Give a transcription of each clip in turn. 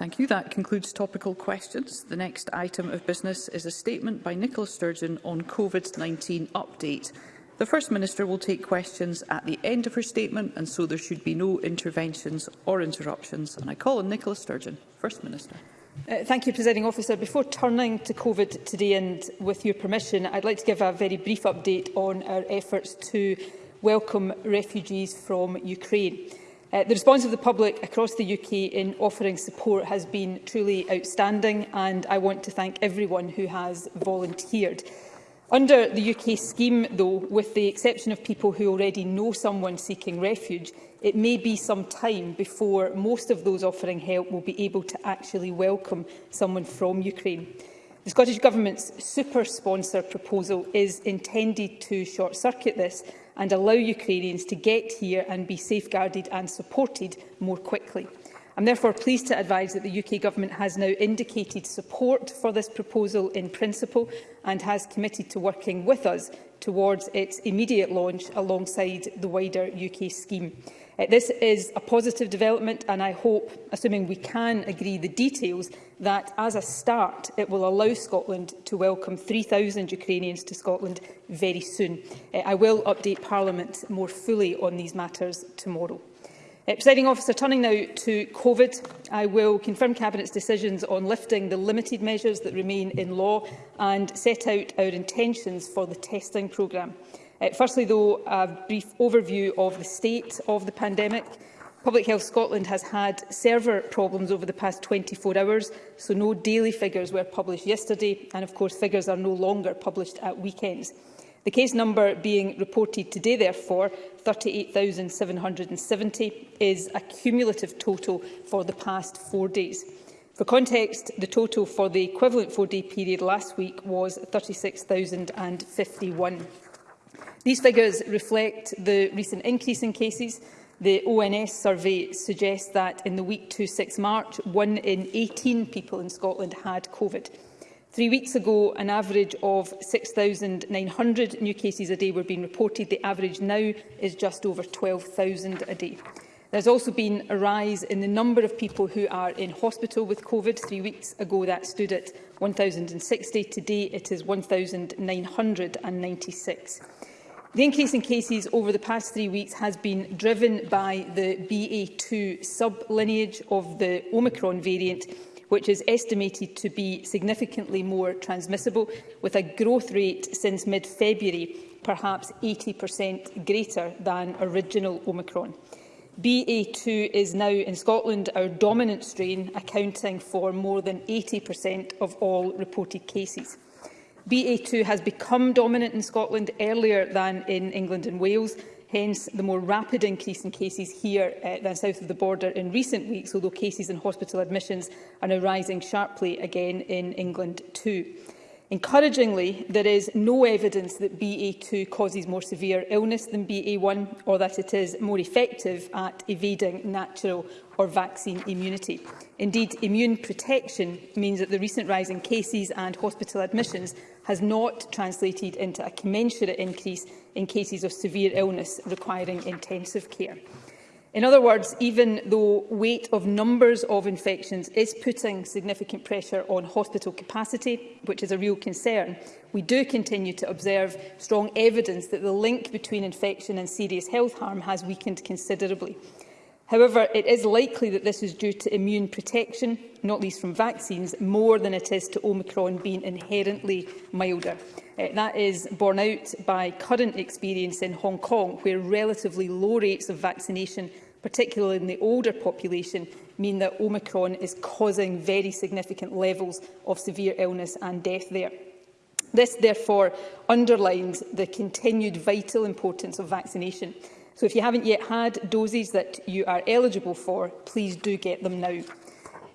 Thank you. That concludes topical questions. The next item of business is a statement by Nicola Sturgeon on COVID-19 update. The First Minister will take questions at the end of her statement, and so there should be no interventions or interruptions. And I call on Nicola Sturgeon, First Minister. Uh, thank you, Presiding Officer. Before turning to COVID today, and with your permission, I'd like to give a very brief update on our efforts to welcome refugees from Ukraine. Uh, the response of the public across the UK in offering support has been truly outstanding and I want to thank everyone who has volunteered. Under the UK scheme, though, with the exception of people who already know someone seeking refuge, it may be some time before most of those offering help will be able to actually welcome someone from Ukraine. The Scottish Government's super-sponsor proposal is intended to short-circuit this and allow Ukrainians to get here and be safeguarded and supported more quickly. I'm therefore pleased to advise that the UK Government has now indicated support for this proposal in principle and has committed to working with us towards its immediate launch alongside the wider UK scheme. Uh, this is a positive development and I hope, assuming we can agree the details, that as a start it will allow Scotland to welcome 3,000 Ukrainians to Scotland very soon. Uh, I will update Parliament more fully on these matters tomorrow. Uh, Presiding officer, turning now to COVID, I will confirm Cabinet's decisions on lifting the limited measures that remain in law and set out our intentions for the testing programme. Uh, firstly, though, a brief overview of the state of the pandemic. Public Health Scotland has had server problems over the past 24 hours, so no daily figures were published yesterday, and of course figures are no longer published at weekends. The case number being reported today, therefore, 38,770 is a cumulative total for the past four days. For context, the total for the equivalent four-day period last week was 36,051. These figures reflect the recent increase in cases. The ONS survey suggests that in the week to 6 March, one in 18 people in Scotland had COVID. Three weeks ago, an average of 6,900 new cases a day were being reported. The average now is just over 12,000 a day. There's also been a rise in the number of people who are in hospital with COVID. Three weeks ago, that stood at 1,060. Today, it is 1,996. The increase in cases over the past three weeks has been driven by the BA2 sub-lineage of the Omicron variant, which is estimated to be significantly more transmissible, with a growth rate since mid-February perhaps 80% greater than original Omicron. BA2 is now in Scotland our dominant strain, accounting for more than 80% of all reported cases. BA2 has become dominant in Scotland earlier than in England and Wales, Hence, the more rapid increase in cases here uh, than south of the border in recent weeks, although cases and hospital admissions are now rising sharply again in England too. Encouragingly, there is no evidence that BA2 causes more severe illness than BA1 or that it is more effective at evading natural or vaccine immunity. Indeed, immune protection means that the recent rise in cases and hospital admissions has not translated into a commensurate increase in cases of severe illness requiring intensive care. In other words, even though weight of numbers of infections is putting significant pressure on hospital capacity, which is a real concern, we do continue to observe strong evidence that the link between infection and serious health harm has weakened considerably. However, it is likely that this is due to immune protection, not least from vaccines, more than it is to Omicron being inherently milder. Uh, that is borne out by current experience in Hong Kong, where relatively low rates of vaccination particularly in the older population, mean that Omicron is causing very significant levels of severe illness and death there. This, therefore, underlines the continued vital importance of vaccination. So if you haven't yet had doses that you are eligible for, please do get them now.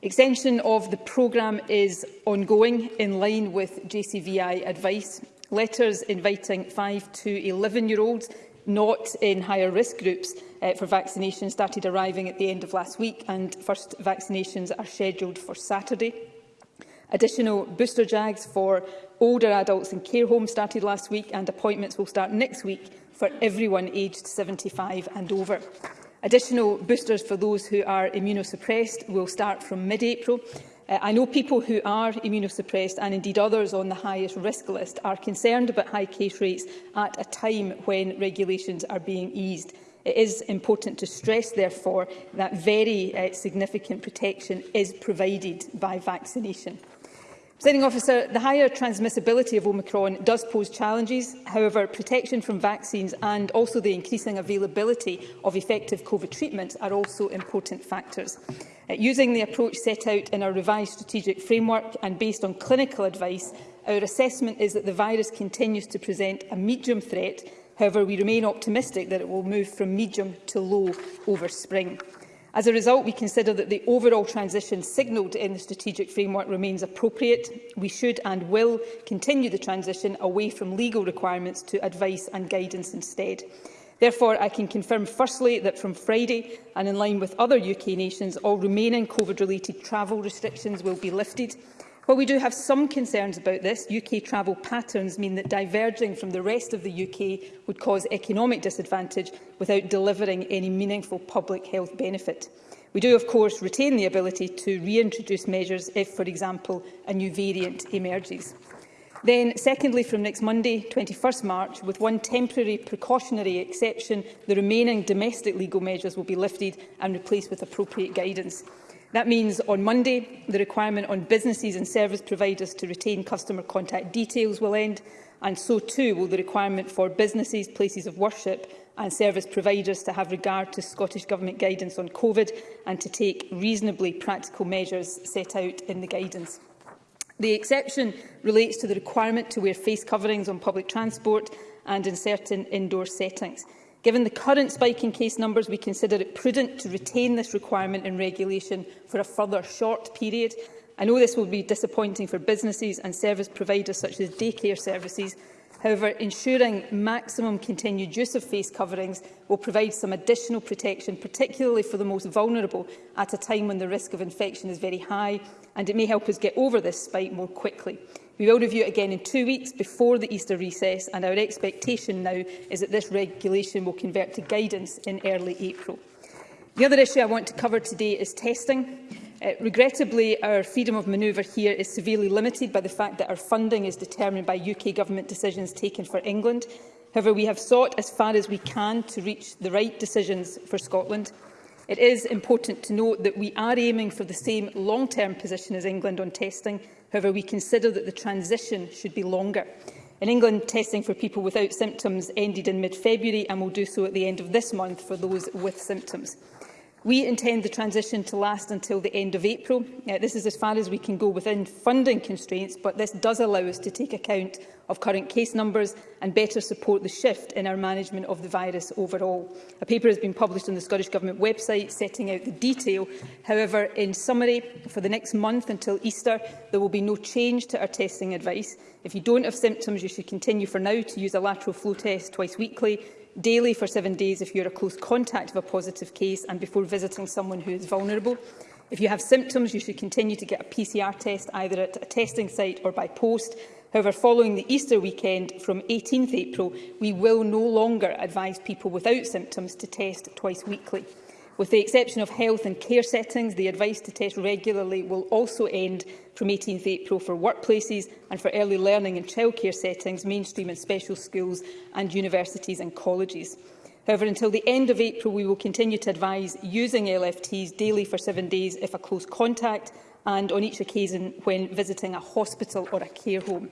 Extension of the programme is ongoing in line with JCVI advice. Letters inviting 5 to 11-year-olds not in higher risk groups uh, for vaccination started arriving at the end of last week and first vaccinations are scheduled for Saturday. Additional booster jags for older adults in care homes started last week and appointments will start next week for everyone aged 75 and over. Additional boosters for those who are immunosuppressed will start from mid-April Uh, I know people who are immunosuppressed and indeed others on the highest risk list are concerned about high case rates at a time when regulations are being eased. It is important to stress, therefore, that very uh, significant protection is provided by vaccination. Presiding officer, the higher transmissibility of Omicron does pose challenges. However, protection from vaccines and also the increasing availability of effective COVID treatments are also important factors. Uh, using the approach set out in our revised strategic framework and based on clinical advice, our assessment is that the virus continues to present a medium threat. However, we remain optimistic that it will move from medium to low over spring. As a result, we consider that the overall transition signalled in the strategic framework remains appropriate. We should and will continue the transition away from legal requirements to advice and guidance instead. Therefore, I can confirm firstly that from Friday, and in line with other UK nations, all remaining COVID-related travel restrictions will be lifted. While we do have some concerns about this, UK travel patterns mean that diverging from the rest of the UK would cause economic disadvantage without delivering any meaningful public health benefit. We do, of course, retain the ability to reintroduce measures if, for example, a new variant emerges. Then, secondly, from next Monday, 21st March, with one temporary precautionary exception, the remaining domestic legal measures will be lifted and replaced with appropriate guidance. That means on Monday, the requirement on businesses and service providers to retain customer contact details will end, and so too will the requirement for businesses, places of worship and service providers to have regard to Scottish Government guidance on COVID and to take reasonably practical measures set out in the guidance. The exception relates to the requirement to wear face coverings on public transport and in certain indoor settings. Given the current spike in case numbers, we consider it prudent to retain this requirement in regulation for a further short period. I know this will be disappointing for businesses and service providers such as daycare services, However, ensuring maximum continued use of face coverings will provide some additional protection, particularly for the most vulnerable, at a time when the risk of infection is very high, and it may help us get over this spike more quickly. We will review it again in two weeks before the Easter recess, and our expectation now is that this regulation will convert to guidance in early April. The other issue I want to cover today is testing. Uh, regrettably, our freedom of manoeuvre here is severely limited by the fact that our funding is determined by UK Government decisions taken for England. However, we have sought as far as we can to reach the right decisions for Scotland. It is important to note that we are aiming for the same long-term position as England on testing. However, we consider that the transition should be longer. In England, testing for people without symptoms ended in mid-February and will do so at the end of this month for those with symptoms. We intend the transition to last until the end of April. Uh, this is as far as we can go within funding constraints, but this does allow us to take account of current case numbers and better support the shift in our management of the virus overall. A paper has been published on the Scottish Government website setting out the detail. However, in summary, for the next month until Easter, there will be no change to our testing advice. If you don't have symptoms, you should continue for now to use a lateral flow test twice weekly daily for seven days if you're a close contact of a positive case and before visiting someone who is vulnerable. If you have symptoms, you should continue to get a PCR test either at a testing site or by post. However, following the Easter weekend from 18th April, we will no longer advise people without symptoms to test twice weekly. With the exception of health and care settings, the advice to test regularly will also end from 18 April for workplaces and for early learning and childcare settings, mainstream and special schools and universities and colleges. However, until the end of April, we will continue to advise using LFTs daily for seven days if a close contact and on each occasion when visiting a hospital or a care home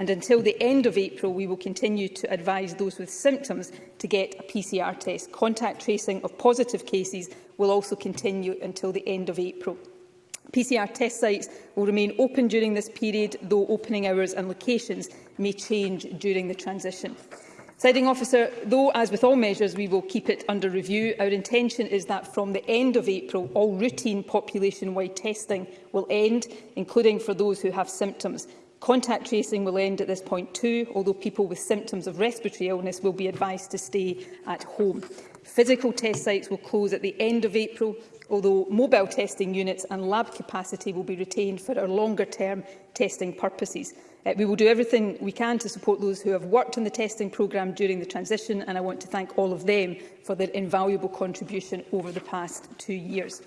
and until the end of April we will continue to advise those with symptoms to get a PCR test. Contact tracing of positive cases will also continue until the end of April. PCR test sites will remain open during this period, though opening hours and locations may change during the transition. Siding officer, though, as with all measures, we will keep it under review, our intention is that from the end of April, all routine population-wide testing will end, including for those who have symptoms. Contact tracing will end at this point too, although people with symptoms of respiratory illness will be advised to stay at home. Physical test sites will close at the end of April, although mobile testing units and lab capacity will be retained for our longer-term testing purposes. Uh, we will do everything we can to support those who have worked on the testing programme during the transition, and I want to thank all of them for their invaluable contribution over the past two years.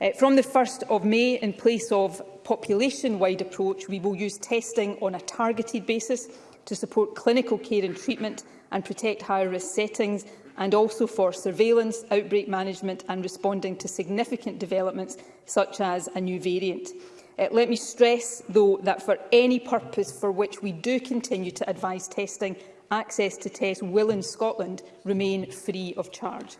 Uh, from the 1st of May, in place of population-wide approach, we will use testing on a targeted basis to support clinical care and treatment and protect higher-risk settings and also for surveillance, outbreak management and responding to significant developments such as a new variant. Uh, let me stress, though, that for any purpose for which we do continue to advise testing, access to tests will in Scotland remain free of charge.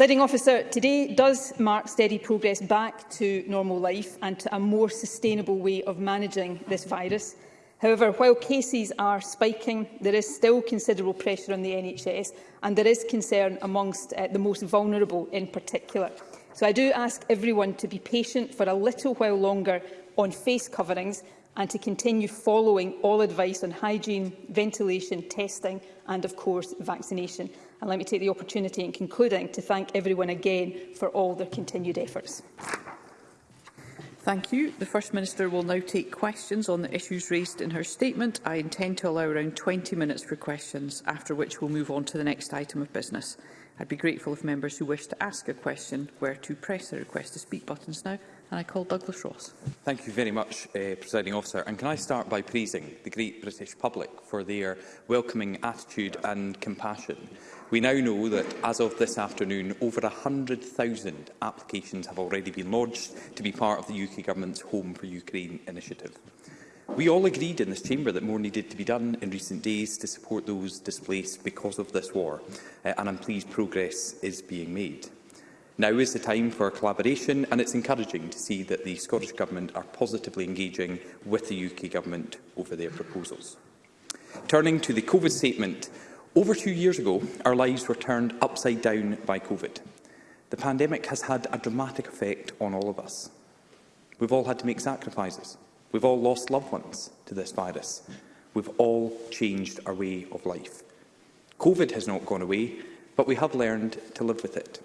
Presiding officer, today does mark steady progress back to normal life and to a more sustainable way of managing this virus. However, while cases are spiking, there is still considerable pressure on the NHS and there is concern amongst uh, the most vulnerable in particular. So I do ask everyone to be patient for a little while longer on face coverings and to continue following all advice on hygiene, ventilation, testing and, of course, vaccination. And let me take the opportunity in concluding to thank everyone again for all their continued efforts. Thank you. The First Minister will now take questions on the issues raised in her statement. I intend to allow around 20 minutes for questions, after which we'll move on to the next item of business. I'd be grateful if members who wish to ask a question were to press the request to speak buttons now. And I call Douglas Ross. Thank you very much, uh, Presiding Officer. And can I start by praising the great British public for their welcoming attitude and compassion? We now know that, as of this afternoon, over 100,000 applications have already been lodged to be part of the UK Government's Home for Ukraine initiative. We all agreed in this chamber that more needed to be done in recent days to support those displaced because of this war, uh, and I'm pleased progress is being made. Now is the time for collaboration, and it's encouraging to see that the Scottish Government are positively engaging with the UK Government over their proposals. Turning to the COVID statement, Over two years ago, our lives were turned upside down by COVID. The pandemic has had a dramatic effect on all of us. We've all had to make sacrifices. We've all lost loved ones to this virus. We've all changed our way of life. COVID has not gone away, but we have learned to live with it.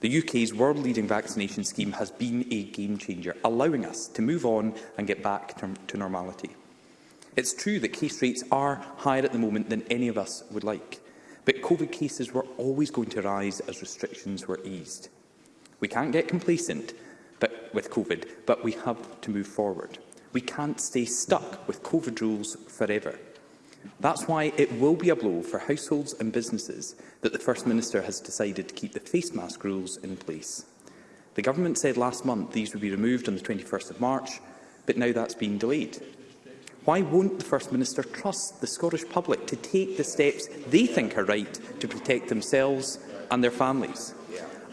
The UK's world-leading vaccination scheme has been a game-changer, allowing us to move on and get back to, to normality. It's true that case rates are higher at the moment than any of us would like, but COVID cases were always going to rise as restrictions were eased. We can't get complacent but, with COVID, but we have to move forward. We can't stay stuck with COVID rules forever. That's why it will be a blow for households and businesses that the First Minister has decided to keep the face mask rules in place. The Government said last month these would be removed on the 21st of March, but now that's been delayed. Why won't the First Minister trust the Scottish public to take the steps they think are right to protect themselves and their families?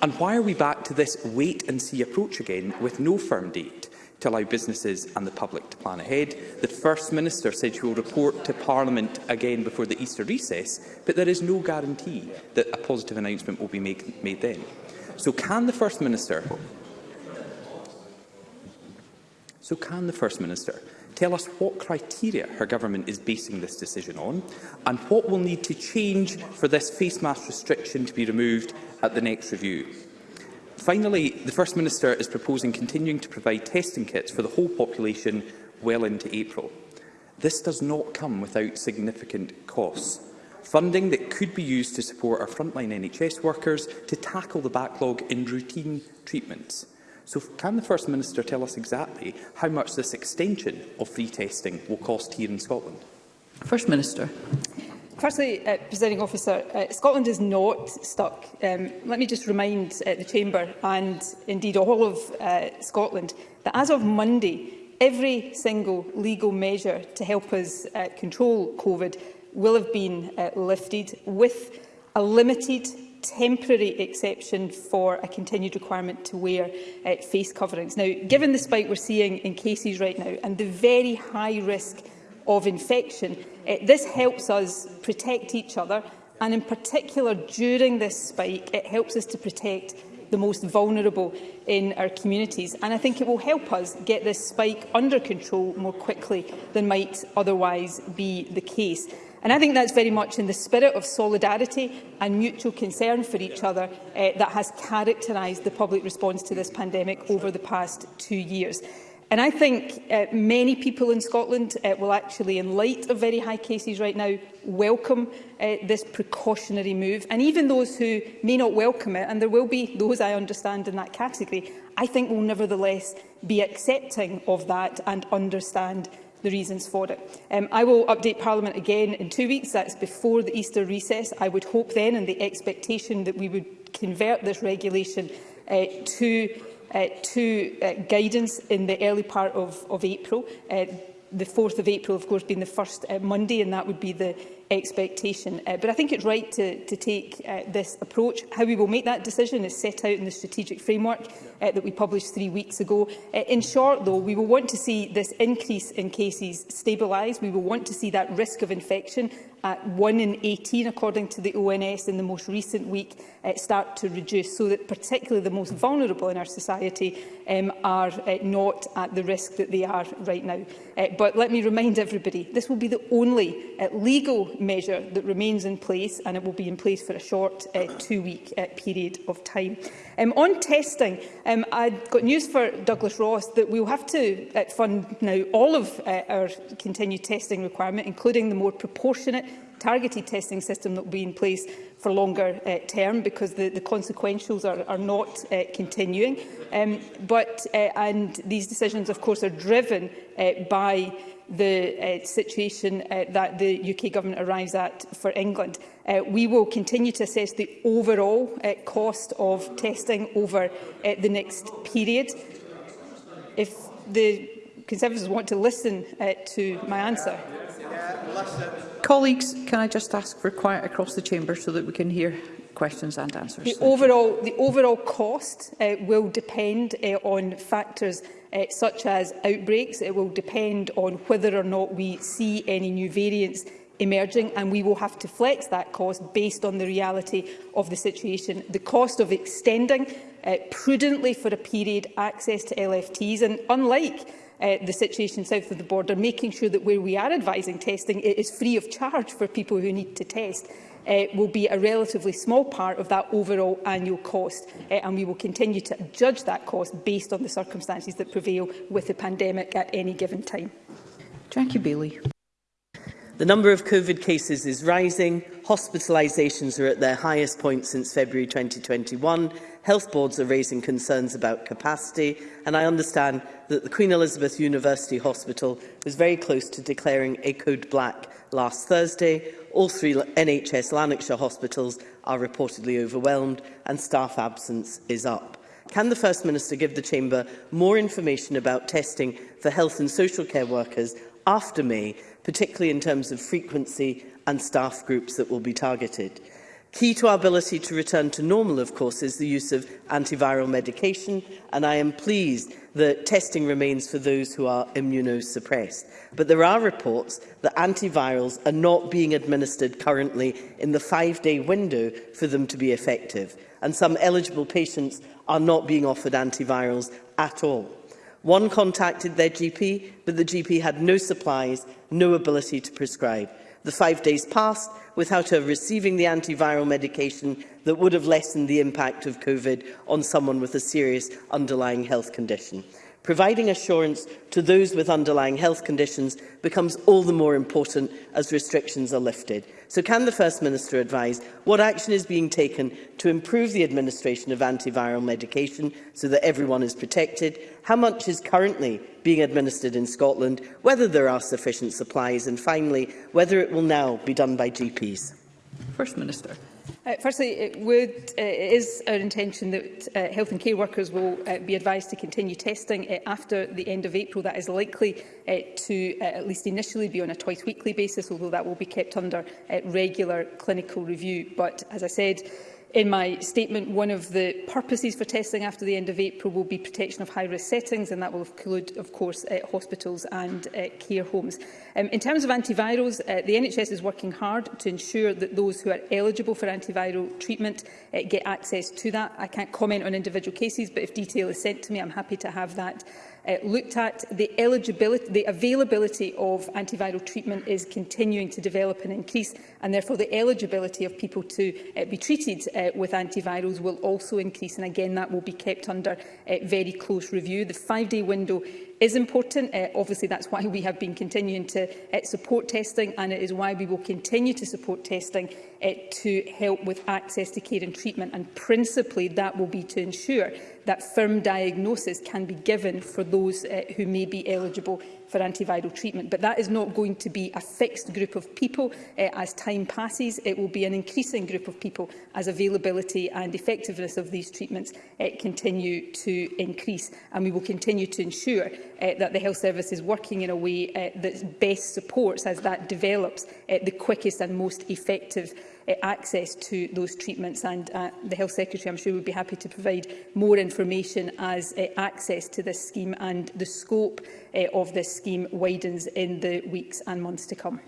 And why are we back to this wait-and-see approach again with no firm date to allow businesses and the public to plan ahead? The First Minister said she will report to Parliament again before the Easter recess, but there is no guarantee that a positive announcement will be make, made then. So can the First Minister... So can the First Minister tell us what criteria her government is basing this decision on and what will need to change for this face mask restriction to be removed at the next review. Finally, the First Minister is proposing continuing to provide testing kits for the whole population well into April. This does not come without significant costs. Funding that could be used to support our frontline NHS workers to tackle the backlog in routine treatments. So can the First Minister tell us exactly how much this extension of free testing will cost here in Scotland? First Minister. Firstly, uh, Presiding Officer, uh, Scotland is not stuck. Um, let me just remind uh, the Chamber and indeed all of uh, Scotland that as of Monday, every single legal measure to help us uh, control COVID will have been uh, lifted with a limited temporary exception for a continued requirement to wear uh, face coverings. Now, given the spike we're seeing in cases right now and the very high risk of infection, uh, this helps us protect each other and in particular during this spike it helps us to protect the most vulnerable in our communities. And I think it will help us get this spike under control more quickly than might otherwise be the case. And I think that's very much in the spirit of solidarity and mutual concern for each other uh, that has characterised the public response to this pandemic over the past two years. And I think uh, many people in Scotland uh, will actually, in light of very high cases right now, welcome uh, this precautionary move. And even those who may not welcome it, and there will be those I understand in that category, I think will nevertheless be accepting of that and understand the reasons for it. Um, I will update Parliament again in two weeks. That's before the Easter recess. I would hope then, and the expectation that we would convert this regulation uh, to, uh, to uh, guidance in the early part of, of April. Uh, the 4th of April, of course, being the first uh, Monday, and that would be the expectation. Uh, but I think it's right to, to take uh, this approach. How we will make that decision is set out in the strategic framework uh, that we published three weeks ago. Uh, in short, though, we will want to see this increase in cases stabilised. We will want to see that risk of infection at 1 in 18, according to the ONS, in the most recent week uh, start to reduce, so that particularly the most vulnerable in our society um, are uh, not at the risk that they are right now. Uh, but let me remind everybody, this will be the only uh, legal measure that remains in place, and it will be in place for a short uh, two-week uh, period of time. Um, on testing, um, I've got news for Douglas Ross that we'll have to uh, fund now all of uh, our continued testing requirement, including the more proportionate targeted testing system that will be in place for longer uh, term because the, the consequentials are, are not uh, continuing. Um, but, uh, and these decisions, of course, are driven uh, by the uh, situation uh, that the UK government arrives at for England. Uh, we will continue to assess the overall uh, cost of testing over uh, the next period. If the Conservatives want to listen uh, to my answer. Colleagues, can I just ask for quiet across the chamber so that we can hear questions and answers? The, overall, the overall cost uh, will depend uh, on factors uh, such as outbreaks. It will depend on whether or not we see any new variants emerging and we will have to flex that cost based on the reality of the situation. The cost of extending uh, prudently for a period access to LFTs and unlike uh, the situation south of the border, making sure that where we are advising testing, it is free of charge for people who need to test uh, will be a relatively small part of that overall annual cost uh, and we will continue to judge that cost based on the circumstances that prevail with the pandemic at any given time. Jackie Bailey. The number of COVID cases is rising, hospitalisations are at their highest point since February 2021 Health boards are raising concerns about capacity, and I understand that the Queen Elizabeth University Hospital was very close to declaring a code black last Thursday. All three NHS Lanarkshire hospitals are reportedly overwhelmed, and staff absence is up. Can the First Minister give the Chamber more information about testing for health and social care workers after May, particularly in terms of frequency and staff groups that will be targeted? Key to our ability to return to normal, of course, is the use of antiviral medication, and I am pleased that testing remains for those who are immunosuppressed. But there are reports that antivirals are not being administered currently in the five-day window for them to be effective, and some eligible patients are not being offered antivirals at all. One contacted their GP, but the GP had no supplies, no ability to prescribe. The five days passed without her receiving the antiviral medication that would have lessened the impact of COVID on someone with a serious underlying health condition. Providing assurance to those with underlying health conditions becomes all the more important as restrictions are lifted. So can the First Minister advise what action is being taken to improve the administration of antiviral medication so that everyone is protected? How much is currently being administered in Scotland? Whether there are sufficient supplies? And finally, whether it will now be done by GPs? First Minister. Uh, firstly, it, would, uh, it is our intention that uh, health and care workers will uh, be advised to continue testing uh, after the end of April. That is likely uh, to, uh, at least initially, be on a twice-weekly basis, although that will be kept under uh, regular clinical review. But, as I said, in my statement, one of the purposes for testing after the end of April will be protection of high-risk settings, and that will include, of course, uh, hospitals and uh, care homes. Um, in terms of antivirals, uh, the NHS is working hard to ensure that those who are eligible for antiviral treatment uh, get access to that. I can't comment on individual cases, but if detail is sent to me, I'm happy to have that uh, looked at. The, eligibility, the availability of antiviral treatment is continuing to develop and increase, and therefore the eligibility of people to uh, be treated uh, with antivirals will also increase. And again, that will be kept under uh, very close review. The five-day window is important. Uh, obviously, that's why we have been continuing to uh, support testing, and it is why we will continue to support testing uh, to help with access to care and treatment. And principally, that will be to ensure that firm diagnosis can be given for those uh, who may be eligible for antiviral treatment. But that is not going to be a fixed group of people uh, as time passes. It will be an increasing group of people as availability and effectiveness of these treatments uh, continue to increase. And we will continue to ensure uh, that the health service is working in a way uh, that best supports, as that develops, uh, the quickest and most effective Uh, access to those treatments. And uh, the Health Secretary, I'm sure, would be happy to provide more information as uh, access to this scheme and the scope of this scheme widens in the weeks and months to come.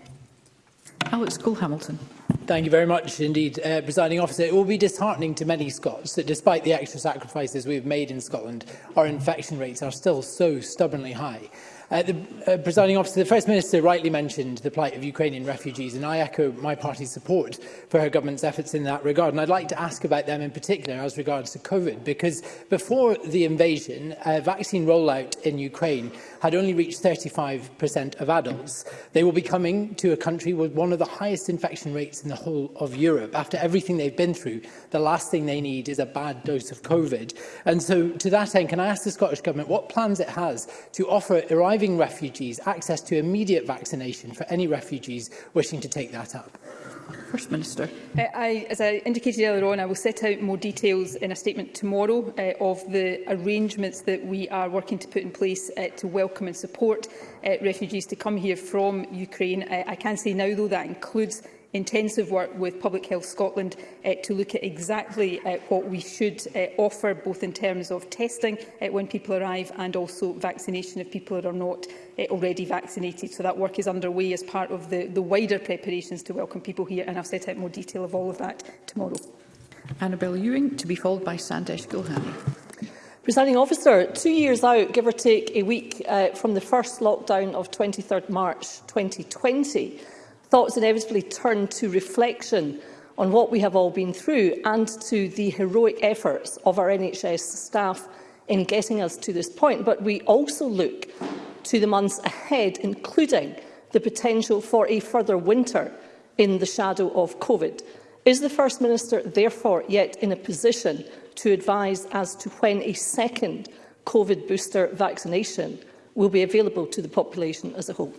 Alex Cole-Hamilton. Thank you very much indeed, uh, Presiding Officer. It will be disheartening to many Scots that despite the extra sacrifices we have made in Scotland, our infection rates are still so stubbornly high. Uh, the uh, presiding officer, the First Minister rightly mentioned the plight of Ukrainian refugees, and I echo my party's support for her government's efforts in that regard. And I'd like to ask about them in particular as regards to COVID, because before the invasion, uh, vaccine rollout in Ukraine had only reached 35% of adults. They will be coming to a country with one of the highest infection rates in the whole of Europe. After everything they've been through, the last thing they need is a bad dose of COVID. And so to that end, can I ask the Scottish Government what plans it has to offer arriving refugees access to immediate vaccination for any refugees wishing to take that up? First Minister. Uh, I, as I indicated earlier on, I will set out more details in a statement tomorrow uh, of the arrangements that we are working to put in place uh, to welcome and support uh, refugees to come here from Ukraine. Uh, I can say now, though, that includes intensive work with Public Health Scotland uh, to look at exactly uh, what we should uh, offer, both in terms of testing uh, when people arrive and also vaccination if people are not uh, already vaccinated. So that work is underway as part of the, the wider preparations to welcome people here, and I'll set out more detail of all of that tomorrow. Annabel Ewing, to be followed by Sandesh Gulhani. Presiding officer, two years out, give or take a week uh, from the first lockdown of 23rd March 2020, Thoughts inevitably turn to reflection on what we have all been through and to the heroic efforts of our NHS staff in getting us to this point. But we also look to the months ahead, including the potential for a further winter in the shadow of COVID. Is the First Minister therefore yet in a position to advise as to when a second COVID booster vaccination will be available to the population as a whole?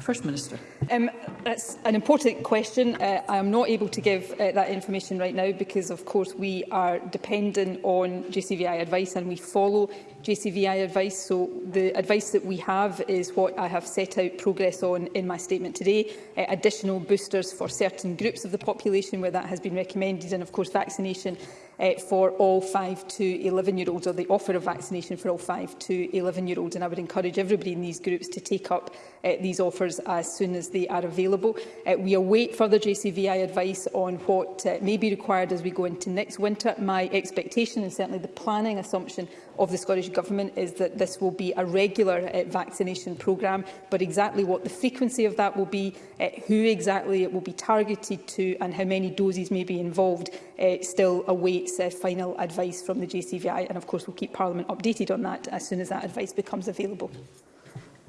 First Minister. Um, that's an important question. Uh, I am not able to give uh, that information right now because, of course, we are dependent on JCVI advice and we follow JCVI advice. So the advice that we have is what I have set out progress on in my statement today. Uh, additional boosters for certain groups of the population where that has been recommended and, of course, vaccination uh, for all 5 to 11-year-olds, or the offer of vaccination for all 5 to 11-year-olds. And I would encourage everybody in these groups to take up uh, these offers as soon as they are available. Uh, we await further JCVI advice on what uh, may be required as we go into next winter. My expectation and certainly the planning assumption of the Scottish Government is that this will be a regular uh, vaccination programme, but exactly what the frequency of that will be, uh, who exactly it will be targeted to and how many doses may be involved uh, still awaits uh, final advice from the JCVI. And of course, we'll keep Parliament updated on that as soon as that advice becomes available.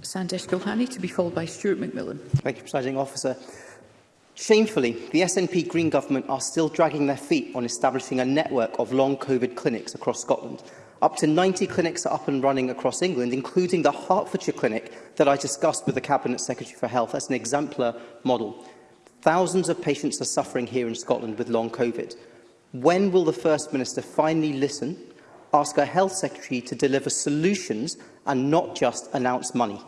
Sandesh Gilhani to be called by Stuart McMillan. Thank you, Presiding Officer. Shamefully, the SNP Green Government are still dragging their feet on establishing a network of long COVID clinics across Scotland, Up to 90 clinics are up and running across England, including the Hertfordshire clinic that I discussed with the Cabinet Secretary for Health as an exemplar model. Thousands of patients are suffering here in Scotland with long COVID. When will the First Minister finally listen, ask her Health Secretary to deliver solutions and not just announce money?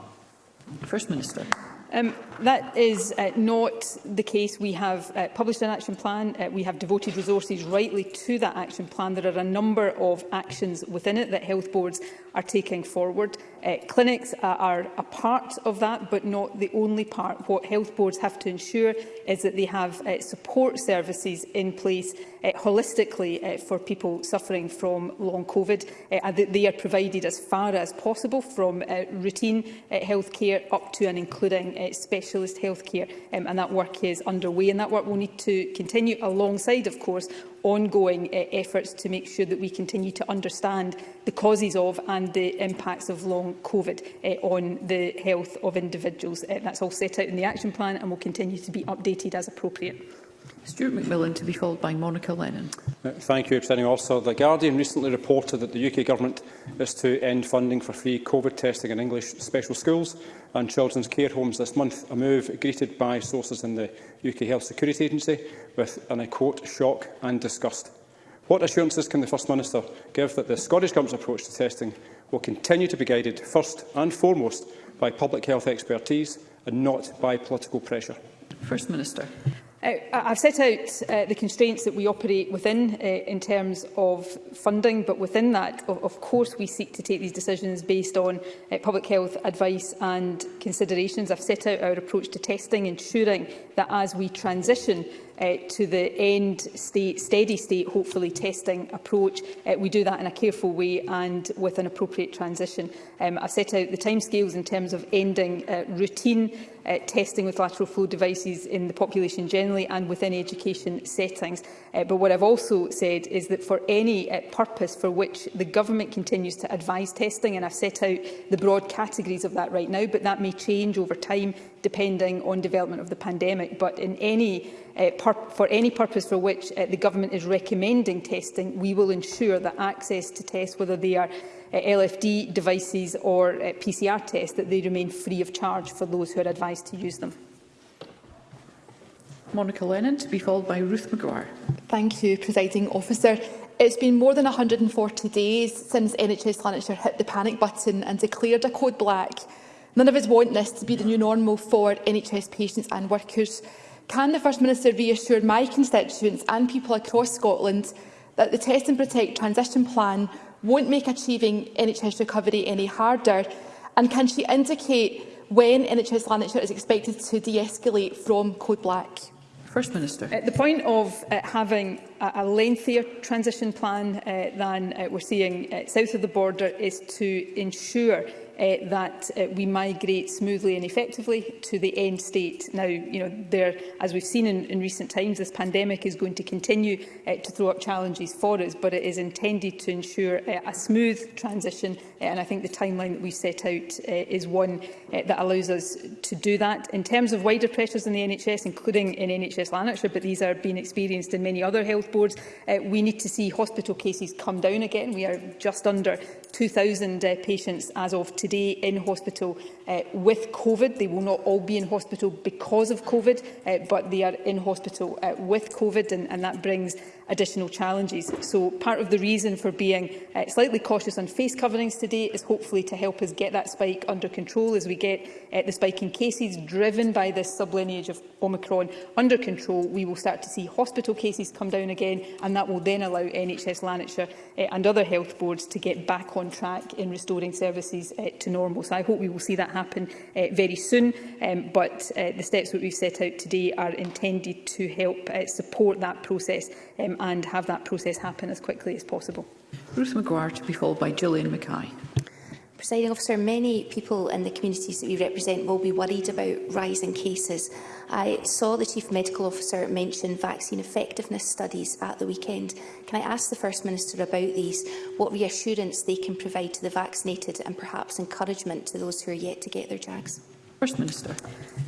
First Minister. Um, that is uh, not the case. We have uh, published an action plan. Uh, we have devoted resources rightly to that action plan. There are a number of actions within it that health boards are taking forward. Uh, clinics uh, are a part of that, but not the only part. What health boards have to ensure is that they have uh, support services in place uh, holistically uh, for people suffering from long COVID, uh, and that they are provided as far as possible from uh, routine uh, health care up to and including uh, specialist health care. Um, and that work is underway, and that work will need to continue alongside, of course, ongoing uh, efforts to make sure that we continue to understand the causes of and the impacts of long COVID uh, on the health of individuals. Uh, that's all set out in the action plan and will continue to be updated as appropriate. Stuart McMillan to be followed by Monica Lennon. Uh, thank you, Presiding Officer. The Guardian recently reported that the UK Government is to end funding for free COVID testing in English special schools and children's care homes this month, a move greeted by sources in the UK Health Security Agency with, and I quote, shock and disgust. What assurances can the First Minister give that the Scottish Government's approach to testing will continue to be guided first and foremost by public health expertise and not by political pressure? First Minister. I, I've set out uh, the constraints that we operate within uh, in terms of funding, but within that, of, of course, we seek to take these decisions based on uh, public health advice and considerations. I've set out our approach to testing, ensuring that as we transition uh, to the end state, steady state, hopefully, testing approach. Uh, we do that in a careful way and with an appropriate transition. Um, I've set out the timescales in terms of ending uh, routine uh, testing with lateral flow devices in the population generally and within education settings. Uh, but what I've also said is that for any uh, purpose for which the government continues to advise testing, and I've set out the broad categories of that right now, but that may change over time depending on development of the pandemic. But in any, uh, for any purpose for which uh, the government is recommending testing, we will ensure that access to tests, whether they are uh, LFD devices or uh, PCR tests, that they remain free of charge for those who are advised to use them. Monica Lennon, to be followed by Ruth McGuire. Thank you, Presiding Officer. It's been more than 140 days since NHS Lanarkshire hit the panic button and declared a code black. None of us want this to be the new normal for NHS patients and workers. Can the First Minister reassure my constituents and people across Scotland that the Test and Protect transition plan won't make achieving NHS recovery any harder? And can she indicate when NHS Lanarkshire is expected to de-escalate from code black? First Minister. Uh, the point of uh, having a, a lengthier transition plan uh, than uh, we're seeing uh, south of the border is to ensure uh, that uh, we migrate smoothly and effectively to the end state. Now, you know, there, as we've seen in, in recent times, this pandemic is going to continue uh, to throw up challenges for us, but it is intended to ensure uh, a smooth transition, uh, and I think the timeline that we set out uh, is one uh, that allows us to do that. In terms of wider pressures in the NHS, including in NHS Lanarkshire, but these are being experienced in many other health boards, uh, we need to see hospital cases come down again. We are just under 2,000 uh, patients as of today in hospital uh, with COVID. They will not all be in hospital because of COVID, uh, but they are in hospital uh, with COVID, and, and that brings additional challenges. So part of the reason for being uh, slightly cautious on face coverings today is hopefully to help us get that spike under control as we get uh, the spike in cases driven by this sublineage of Omicron under control. We will start to see hospital cases come down again and that will then allow NHS Lanarkshire uh, and other health boards to get back on track in restoring services uh, to normal. So I hope we will see that happen uh, very soon. Um, but uh, the steps that we've set out today are intended to help uh, support that process um, and have that process happen as quickly as possible. Ruth McGuire to be followed by Gillian Mackay. Presiding officer, many people in the communities that we represent will be worried about rising cases. I saw the Chief Medical Officer mention vaccine effectiveness studies at the weekend. Can I ask the First Minister about these, what reassurance they can provide to the vaccinated and perhaps encouragement to those who are yet to get their JAGs? First Minister.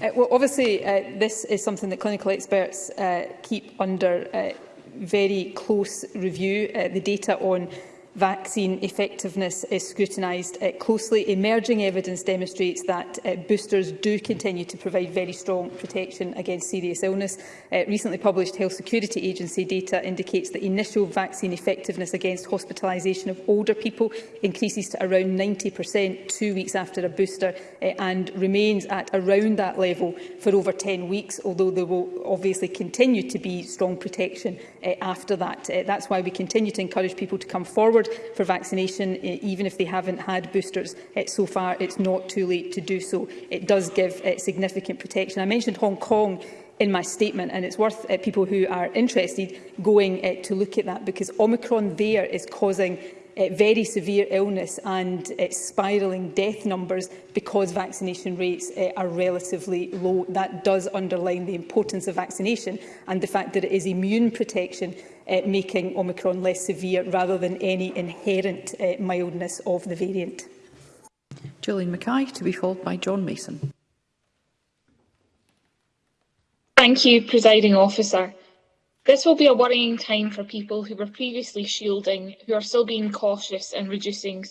Uh, well, obviously, uh, this is something that clinical experts uh, keep under uh, very close review. Uh, the data on vaccine effectiveness is scrutinised uh, closely. Emerging evidence demonstrates that uh, boosters do continue to provide very strong protection against serious illness. Uh, recently published Health Security Agency data indicates that initial vaccine effectiveness against hospitalisation of older people increases to around 90% two weeks after a booster uh, and remains at around that level for over 10 weeks, although there will obviously continue to be strong protection uh, after that. Uh, that's why we continue to encourage people to come forward forward for vaccination, eh, even if they haven't had boosters eh, so far, it's not too late to do so. It does give eh, significant protection. I mentioned Hong Kong in my statement, and it's worth uh, people who are interested going to look at that, because Omicron there is causing uh, very severe illness and uh, spiralling death numbers because vaccination rates are relatively low. That does underline the importance of vaccination and the fact that it is immune protection uh, making Omicron less severe rather than any inherent uh, mildness of the variant. Julian Mackay, to be followed by John Mason. Thank you, Presiding Officer. This will be a worrying time for people who were previously shielding, who are still being cautious and reducing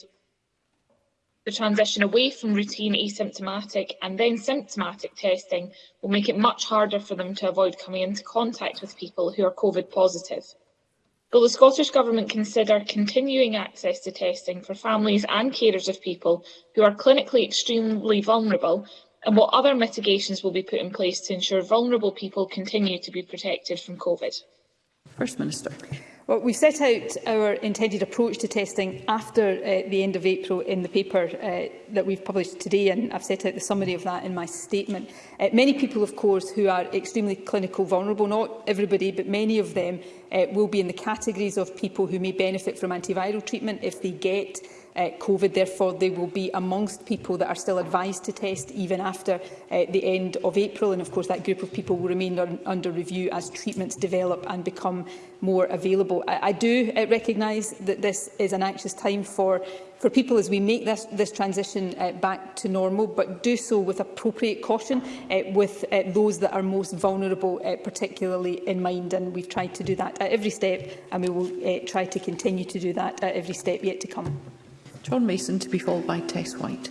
the transition away from routine asymptomatic and then symptomatic testing will make it much harder for them to avoid coming into contact with people who are COVID positive. Will the Scottish Government consider continuing access to testing for families and carers of people who are clinically extremely vulnerable and what other mitigations will be put in place to ensure vulnerable people continue to be protected from COVID? First Minister. Well, we set out our intended approach to testing after uh, the end of April in the paper uh, that we've published today, and I've set out the summary of that in my statement. Uh, many people, of course, who are extremely clinical vulnerable, not everybody, but many of them uh, will be in the categories of people who may benefit from antiviral treatment if they get uh, COVID. Therefore, they will be amongst people that are still advised to test even after uh, the end of April. And of course, that group of people will remain un under review as treatments develop and become more available. I, I do uh, recognise that this is an anxious time for for people as we make this, this transition uh, back to normal, but do so with appropriate caution uh, with uh, those that are most vulnerable, uh, particularly in mind. And we've tried to do that at every step, and we will uh, try to continue to do that at every step yet to come. John Mason to be followed by Tess White.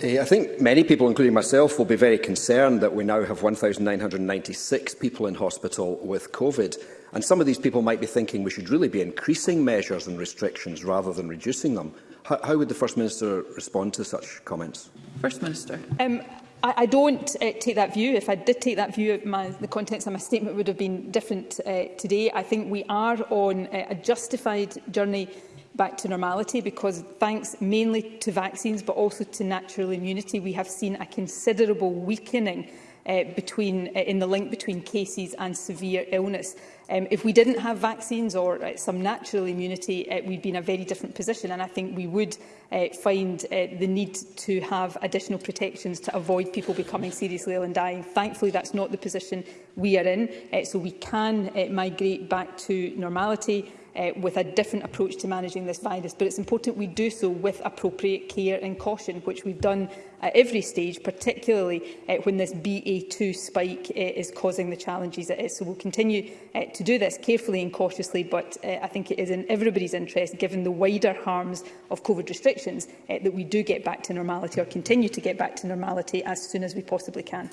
Eh, I think many people, including myself, will be very concerned that we now have 1,996 people in hospital with COVID. And some of these people might be thinking we should really be increasing measures and restrictions rather than reducing them. How, how would the First Minister respond to such comments? First Minister. Um, I, I don't uh, take that view. If I did take that view, my, the contents of my statement would have been different uh, today. I think we are on uh, a justified journey back to normality because thanks mainly to vaccines but also to natural immunity we have seen a considerable weakening uh, between, uh, in the link between cases and severe illness. Um, if we didn't have vaccines or uh, some natural immunity, uh, we'd be in a very different position and I think we would uh, find uh, the need to have additional protections to avoid people becoming seriously ill and dying. Thankfully, that's not the position we are in, uh, so we can uh, migrate back to normality uh, with a different approach to managing this virus. But it's important we do so with appropriate care and caution, which we've done at every stage, particularly uh, when this BA2 spike uh, is causing the challenges it is. So we'll continue uh, to do this carefully and cautiously, but uh, I think it is in everybody's interest, given the wider harms of COVID restrictions, uh, that we do get back to normality or continue to get back to normality as soon as we possibly can.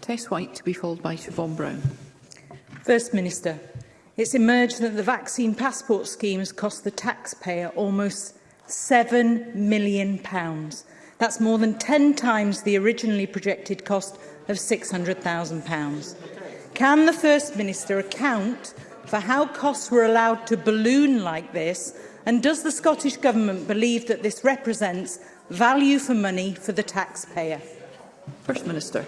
Tess White to be followed by Siobhan Brown. First Minister. It's emerged that the vaccine passport scheme has cost the taxpayer almost £7 million. Pounds. That's more than 10 times the originally projected cost of £600,000. Can the First Minister account for how costs were allowed to balloon like this and does the Scottish Government believe that this represents value for money for the taxpayer? First Minister.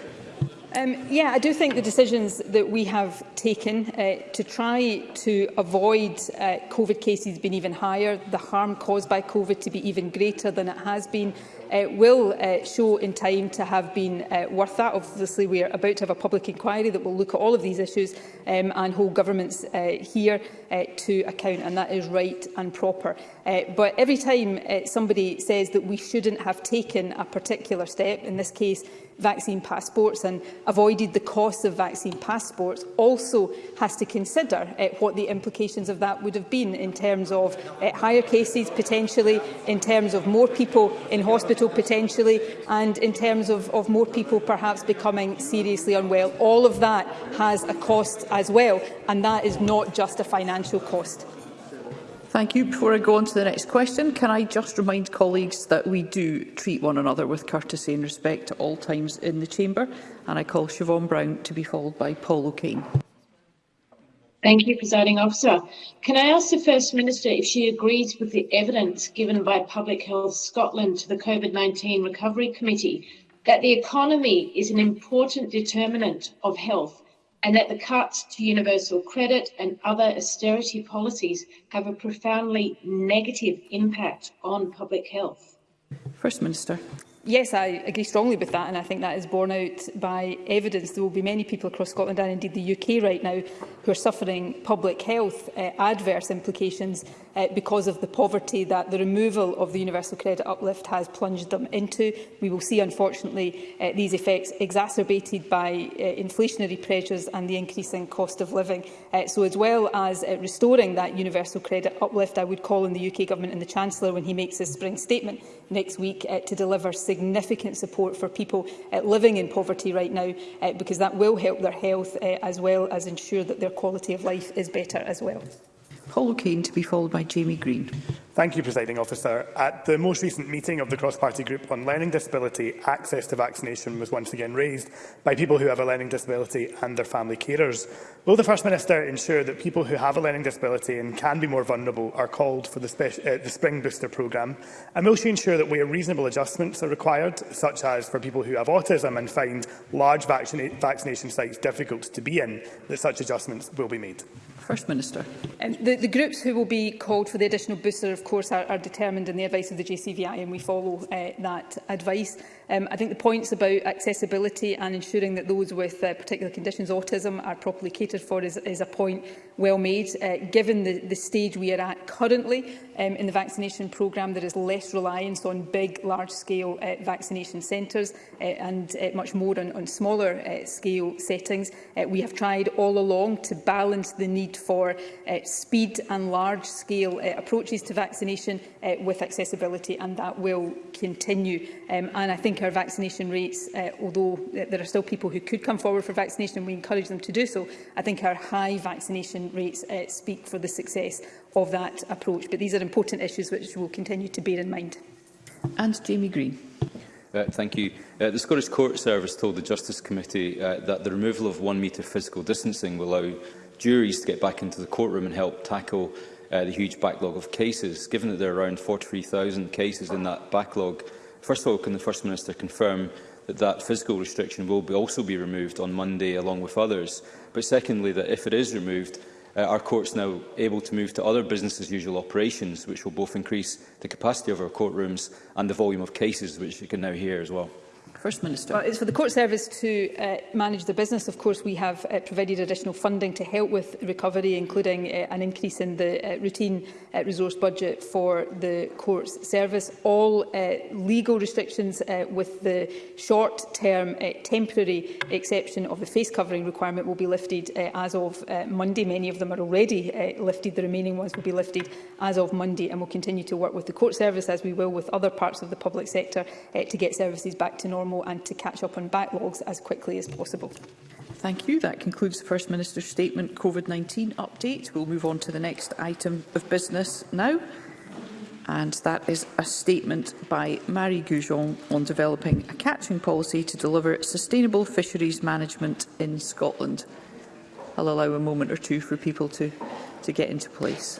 Um, yeah, I do think the decisions that we have taken uh, to try to avoid uh, COVID cases being even higher, the harm caused by COVID to be even greater than it has been, uh, will uh, show in time to have been uh, worth that. Obviously, we are about to have a public inquiry that will look at all of these issues um, and hold governments uh, here uh, to account, and that is right and proper. Uh, but every time uh, somebody says that we shouldn't have taken a particular step, in this case, vaccine passports and avoided the cost of vaccine passports also has to consider uh, what the implications of that would have been in terms of uh, higher cases potentially, in terms of more people in hospital potentially and in terms of, of more people perhaps becoming seriously unwell. All of that has a cost as well and that is not just a financial cost. Thank you. Before I go on to the next question, can I just remind colleagues that we do treat one another with courtesy and respect at all times in the Chamber? And I call Siobhan Brown to be followed by Paul O'Kane. Thank you, Presiding Officer. Can I ask the First Minister if she agrees with the evidence given by Public Health Scotland to the COVID-19 Recovery Committee that the economy is an important determinant of health and that the cuts to universal credit and other austerity policies have a profoundly negative impact on public health? First Minister yes, I agree strongly with that, and I think that is borne out by evidence. There will be many people across Scotland and indeed the UK right now who are suffering public health uh, adverse implications uh, because of the poverty that the removal of the universal credit uplift has plunged them into. We will see, unfortunately, uh, these effects exacerbated by uh, inflationary pressures and the increasing cost of living. Uh, so as well as uh, restoring that universal credit uplift, I would call on the UK Government and the Chancellor when he makes his spring statement next week uh, to deliver significant support for people uh, living in poverty right now, uh, because that will help their health uh, as well as ensure that their quality of life is better as well. Paul O'Kane to be followed by Jamie Green. Thank you, Presiding Officer. At the most recent meeting of the cross-party group on learning disability, access to vaccination was once again raised by people who have a learning disability and their family carers. Will the First Minister ensure that people who have a learning disability and can be more vulnerable are called for the, uh, the Spring Booster programme? And will she ensure that where reasonable adjustments are required, such as for people who have autism and find large vaccina vaccination sites difficult to be in, that such adjustments will be made? First Minister. Um, the, the groups who will be called for the additional booster of course, are, are determined in the advice of the JCVI and we follow uh, that advice. Um, I think the points about accessibility and ensuring that those with uh, particular conditions, autism, are properly catered for is, is a point well made. Uh, given the, the stage we are at currently um, in the vaccination programme, there is less reliance on big, large-scale uh, vaccination centres uh, and uh, much more on, on smaller uh, scale settings. Uh, we have tried all along to balance the need for uh, speed and large-scale uh, approaches to vaccination uh, with accessibility, and that will continue. Um, and I think think our vaccination rates, uh, although uh, there are still people who could come forward for vaccination and we encourage them to do so, I think our high vaccination rates uh, speak for the success of that approach. But these are important issues which we'll continue to bear in mind. And Jamie Green. Uh, thank you. Uh, the Scottish Court Service told the Justice Committee uh, that the removal of one metre physical distancing will allow juries to get back into the courtroom and help tackle uh, the huge backlog of cases. Given that there are around 43,000 cases in that backlog, First of all, can the First Minister confirm that that physical restriction will be also be removed on Monday along with others? But secondly, that if it is removed, uh, our courts now able to move to other business as usual operations, which will both increase the capacity of our courtrooms and the volume of cases which you can now hear as well? First Minister. Well, it's for the Court Service to uh, manage the business. Of course, we have uh, provided additional funding to help with recovery, including uh, an increase in the uh, routine uh, resource budget for the Courts Service. All uh, legal restrictions, uh, with the short-term uh, temporary exception of the face covering requirement, will be lifted uh, as of uh, Monday. Many of them are already uh, lifted. The remaining ones will be lifted as of Monday, and we'll continue to work with the Court Service, as we will with other parts of the public sector, uh, to get services back to normal and to catch up on backlogs as quickly as possible. Thank you. That concludes the First Minister's statement COVID-19 update. We'll move on to the next item of business now. And that is a statement by Marie Goujon on developing a catching policy to deliver sustainable fisheries management in Scotland. I'll allow a moment or two for people to, to get into place.